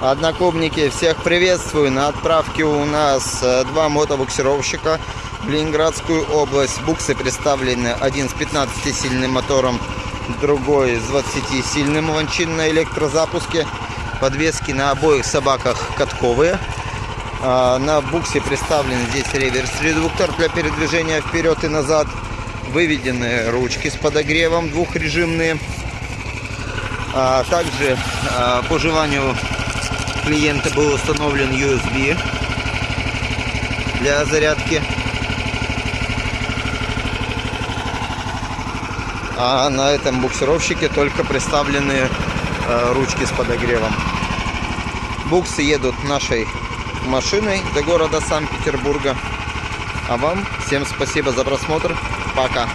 Одноклубники, всех приветствую. На отправке у нас э, два мотобуксировщика в Ленинградскую область. Буксы представлены один с 15-сильным мотором, другой с 20-сильным лончин на электрозапуске. Подвески на обоих собаках катковые. А, На буксе представлен здесь реверс-редуктор для передвижения вперед и назад. Выведены ручки с подогревом двухрежимные. А, Также а, по желанию клиента был установлен USB для зарядки. А на этом буксировщике только представлены э, ручки с подогревом. Буксы едут нашей машиной до города Санкт-Петербурга. А вам всем спасибо за просмотр. Пока.